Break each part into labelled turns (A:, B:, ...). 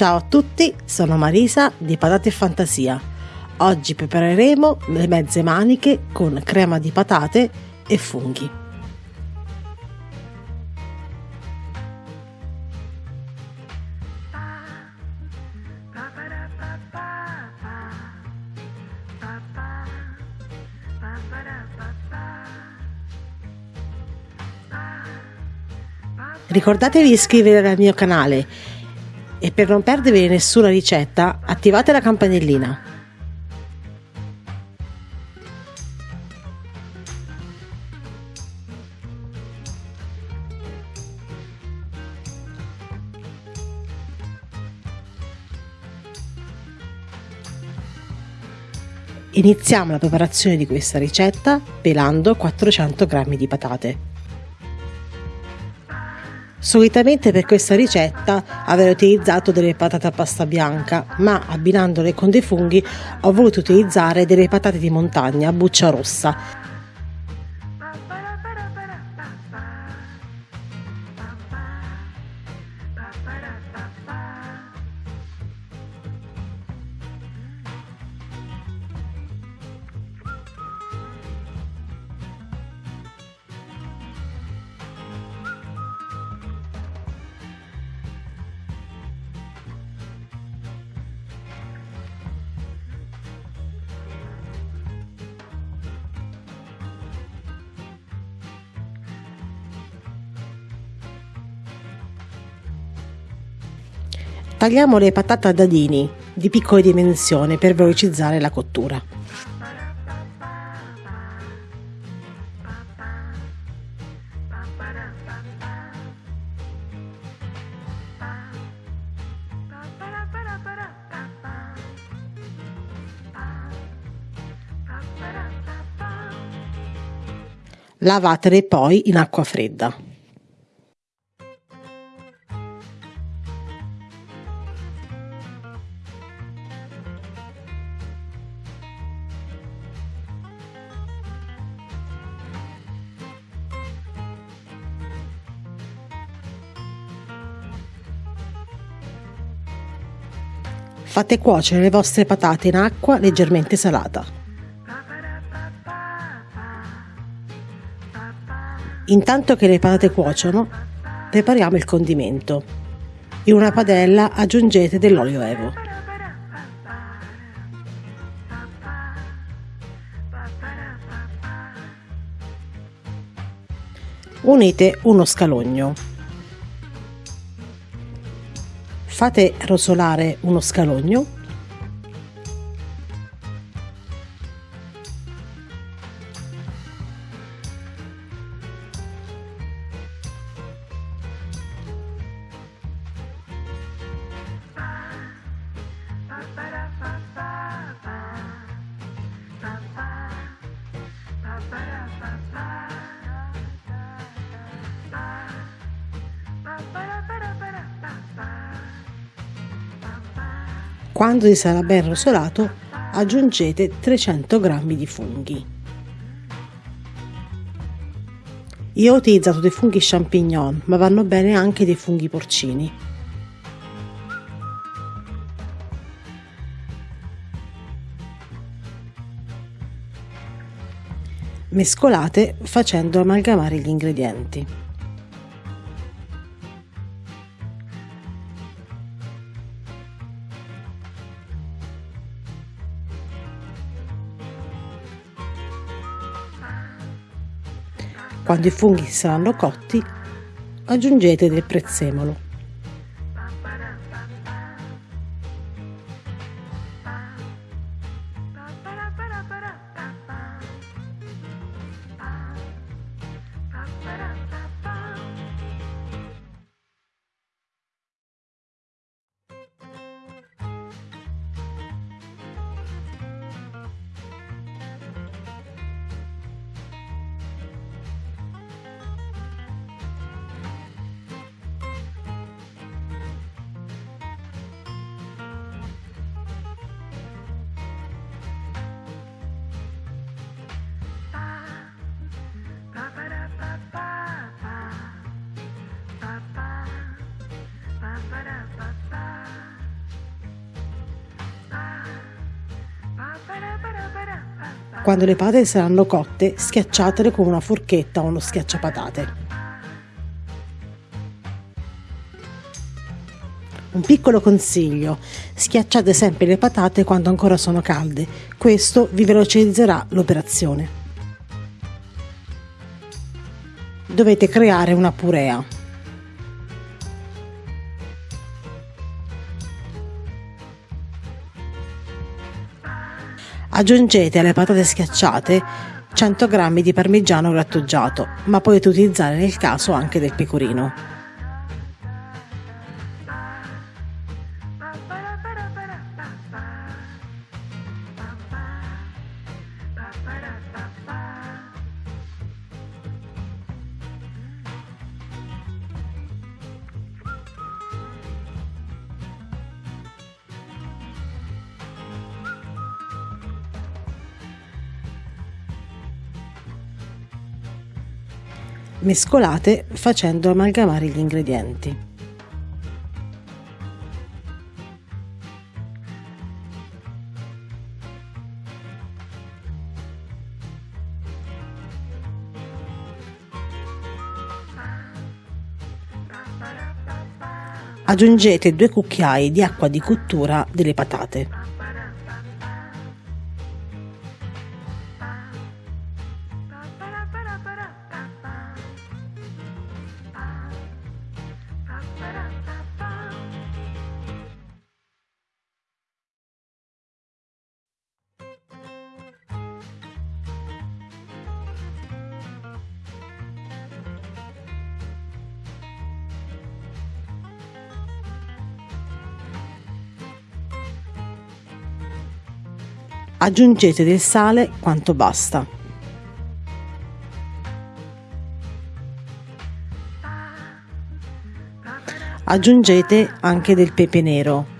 A: Ciao a tutti, sono Marisa di Patate e Fantasia. Oggi prepareremo le mezze maniche con crema di patate e funghi. Ricordatevi di iscrivervi al mio canale e per non perdervi nessuna ricetta attivate la campanellina. Iniziamo la preparazione di questa ricetta pelando 400 g di patate. Solitamente per questa ricetta avrei utilizzato delle patate a pasta bianca, ma abbinandole con dei funghi ho voluto utilizzare delle patate di montagna a buccia rossa Tagliamo le patate a dadini di piccole dimensioni per velocizzare la cottura. Lavatele poi in acqua fredda. Fate cuocere le vostre patate in acqua leggermente salata. Intanto che le patate cuociono, prepariamo il condimento. In una padella aggiungete dell'olio evo. Unite uno scalogno. Fate rosolare uno scalogno Quando si sarà ben rosolato, aggiungete 300 g di funghi. Io ho utilizzato dei funghi champignon, ma vanno bene anche dei funghi porcini. Mescolate facendo amalgamare gli ingredienti. Quando i funghi saranno cotti, aggiungete del prezzemolo. Quando le patate saranno cotte, schiacciatele con una forchetta o uno schiacciapatate. Un piccolo consiglio, schiacciate sempre le patate quando ancora sono calde, questo vi velocizzerà l'operazione. Dovete creare una purea. Aggiungete alle patate schiacciate 100 g di parmigiano grattugiato, ma potete utilizzare nel caso anche del pecorino. Mescolate facendo amalgamare gli ingredienti. Aggiungete due cucchiai di acqua di cottura delle patate. Aggiungete del sale quanto basta. Aggiungete anche del pepe nero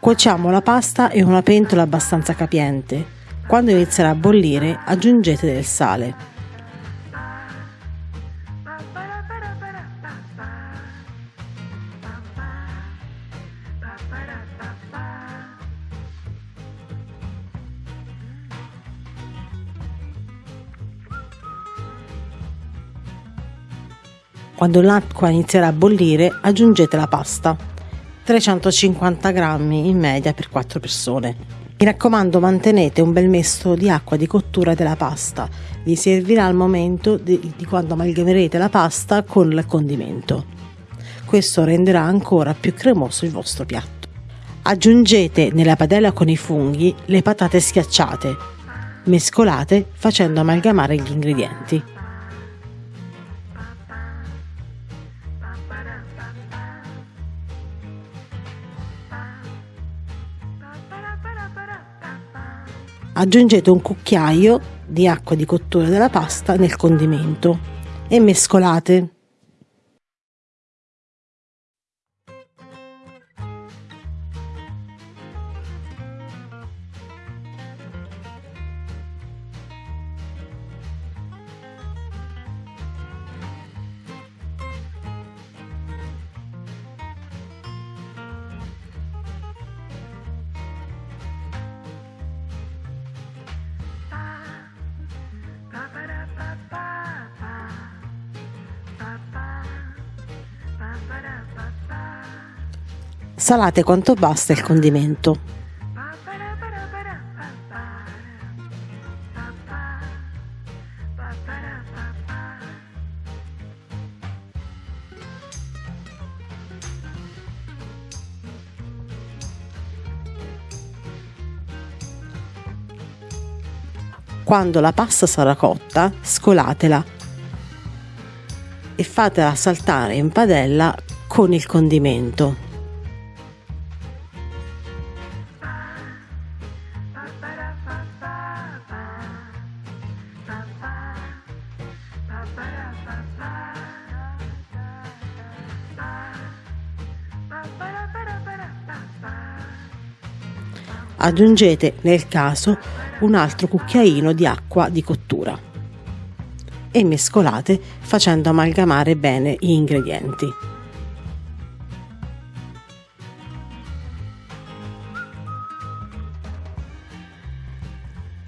A: Cuociamo la pasta in una pentola abbastanza capiente. Quando inizierà a bollire aggiungete del sale. Quando l'acqua inizierà a bollire aggiungete la pasta. 350 grammi in media per 4 persone. Mi raccomando mantenete un bel mesto di acqua di cottura della pasta, vi servirà al momento di, di quando amalgamerete la pasta con il condimento. Questo renderà ancora più cremoso il vostro piatto. Aggiungete nella padella con i funghi le patate schiacciate, mescolate facendo amalgamare gli ingredienti. Aggiungete un cucchiaio di acqua di cottura della pasta nel condimento e mescolate. Salate quanto basta il condimento. Quando la pasta sarà cotta, scolatela e fatela saltare in padella con il condimento. Aggiungete nel caso un altro cucchiaino di acqua di cottura e mescolate facendo amalgamare bene gli ingredienti.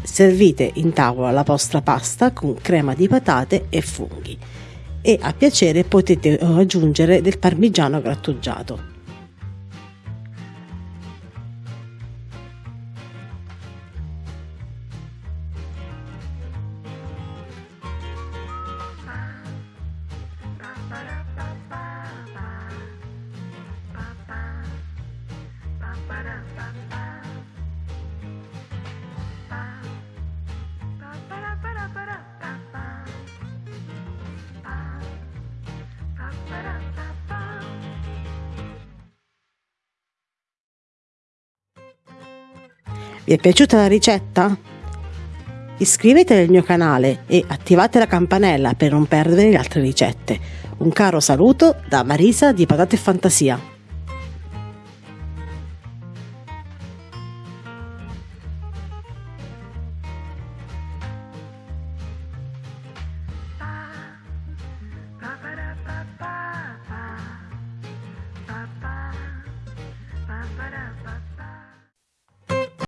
A: Servite in tavola la vostra pasta con crema di patate e funghi e a piacere potete aggiungere del parmigiano grattugiato. Vi è piaciuta la ricetta? Iscrivetevi al mio canale e attivate la campanella per non perdere le altre ricette. Un caro saluto da Marisa di Patate Fantasia.